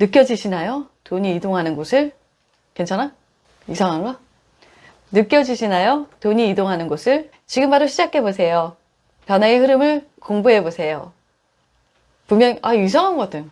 느껴지시나요? 돈이 이동하는 곳을? 괜찮아? 이상한가? 느껴지시나요? 돈이 이동하는 곳을? 지금 바로 시작해보세요. 변화의 흐름을 공부해보세요. 분명, 아, 이상한 것 같아.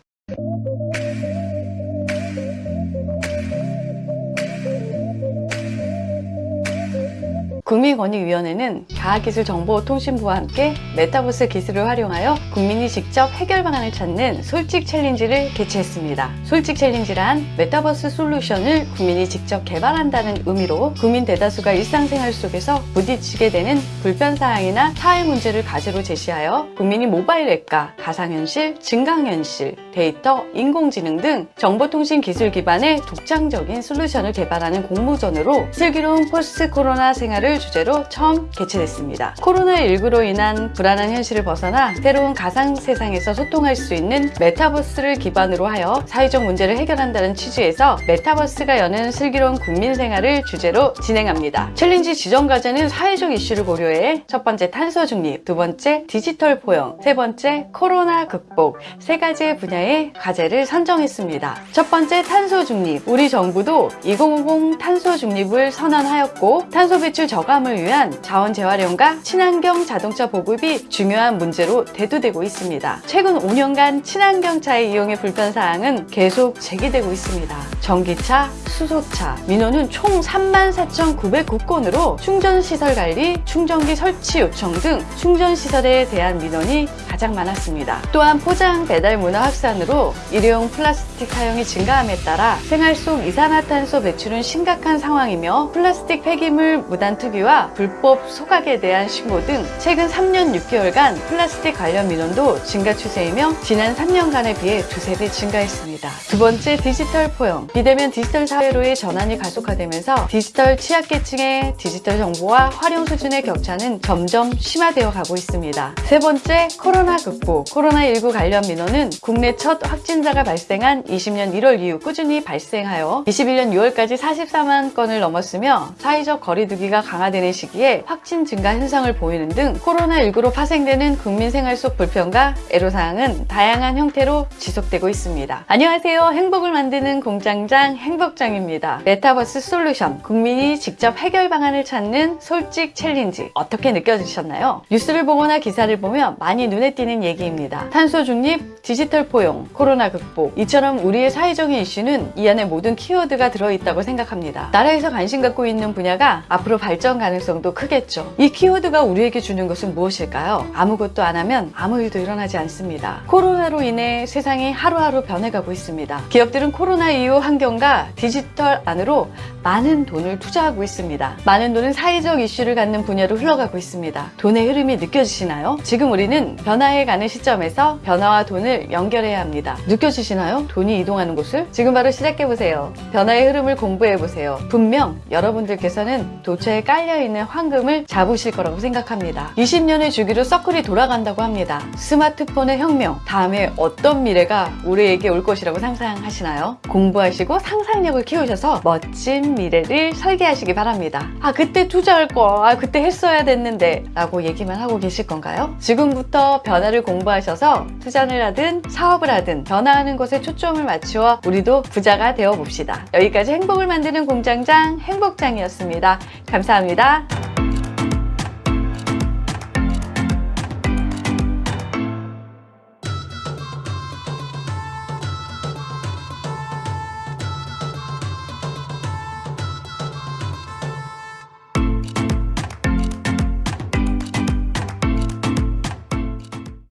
국민권익위원회는 과학기술정보통신부와 함께 메타버스 기술을 활용하여 국민이 직접 해결 방안을 찾는 솔직 챌린지를 개최했습니다. 솔직 챌린지란 메타버스 솔루션을 국민이 직접 개발한다는 의미로 국민 대다수가 일상생활 속에서 부딪히게 되는 불편사항이나 사회 문제를 과제로 제시하여 국민이 모바일 앱과 가상현실, 증강현실, 데이터, 인공지능 등 정보통신 기술 기반의 독창적인 솔루션을 개발하는 공모전으로 슬기로운 포스트 코로나 생활을 주제로 처음 개최됐습니다. 코로나19로 인한 불안한 현실을 벗어나 새로운 가상 세상에서 소통할 수 있는 메타버스를 기반으로 하여 사회적 문제를 해결한다는 취지에서 메타버스가 여는 슬기로운 국민 생활을 주제로 진행합니다. 챌린지 지정 과제는 사회적 이슈를 고려해 첫 번째 탄소 중립, 두 번째 디지털 포용, 세 번째 코로나 극복 세 가지의 분야의 과제를 선정했습니다. 첫 번째 탄소 중립, 우리 정부도 2050 탄소 중립을 선언하였고 탄소 배출 저감 을 위한 자원 재활용과 친환경 자동차 보급이 중요한 문제로 대두되고 있습니다. 최근 5년간 친환경차의 이용의 불편사항은 계속 제기되고 있습니다. 전기차, 수소차, 민원은 총 34,909건으로 충전시설 관리, 충전기 설치 요청 등 충전시설에 대한 민원이 가장 많았습니다. 또한 포장 배달 문화 확산으로 일회용 플라스틱 사용이 증가함에 따라 생활 속 이산화탄소 배출은 심각한 상황이며 플라스틱 폐기물 무단 투기 와 불법 소각에 대한 신고 등 최근 3년 6개월간 플라스틱 관련 민원도 증가 추세이며 지난 3년간에 비해 두세 배 증가했습니다. 두 번째 디지털 포용 비대면 디지털 사회로의 전환이 가속화되면서 디지털 취약계층의 디지털 정보와 활용 수준의 격차는 점점 심화되어 가고 있습니다. 세 번째 코로나 극복 코로나19 관련 민원은 국내 첫 확진자가 발생한 20년 1월 이후 꾸준히 발생하여 21년 6월까지 44만 건을 넘었으며 사회적 거리두기가 강화 되는 시기에 확진 증가 현상을 보이는 등 코로나19로 파생되는 국민 생활 속 불편과 애로사항은 다양한 형태로 지속되고 있습니다. 안녕하세요. 행복을 만드는 공장장 행복장입니다. 메타버스 솔루션 국민이 직접 해결 방안을 찾는 솔직 챌린지 어떻게 느껴지셨나요? 뉴스를 보거나 기사를 보면 많이 눈에 띄는 얘기입니다. 탄소 중립, 디지털 포용, 코로나 극복 이처럼 우리의 사회적인 이슈는 이 안에 모든 키워드가 들어있다고 생각합니다. 나라에서 관심 갖고 있는 분야가 앞으로 발전 가능성도 크겠죠. 이 키워드가 우리에게 주는 것은 무엇일까요? 아무것도 안 하면 아무 일도 일어나지 않습니다. 코로나로 인해 세상이 하루하루 변해가고 있습니다. 기업들은 코로나 이후 환경과 디지털 안으로 많은 돈을 투자하고 있습니다. 많은 돈은 사회적 이슈를 갖는 분야로 흘러가고 있습니다. 돈의 흐름이 느껴지시나요? 지금 우리는 변화해 가는 시점에서 변화와 돈을 연결해야 합니다. 느껴지시나요? 돈이 이동하는 곳을? 지금 바로 시작해보세요. 변화의 흐름을 공부해보세요. 분명 여러분들께서는 도처에 깔려있는 황금을 잡으실 거라고 생각합니다. 20년의 주기로 서클이 돌아간다고 합니다. 스마트폰의 혁명, 다음에 어떤 미래가 우리에게 올 것이라고 상상하시나요? 공부하시고 상상력을 키우셔서 멋진 미래를 설계하시기 바랍니다. 아 그때 투자할 거, 아 그때 했어야 됐는데 라고 얘기만 하고 계실 건가요? 지금부터 변화를 공부하셔서 투자를 하든 사업을 하든 변화하는 것에 초점을 맞추어 우리도 부자가 되어 봅시다. 여기까지 행복을 만드는 공장장 행복장이었습니다. 감사합니다.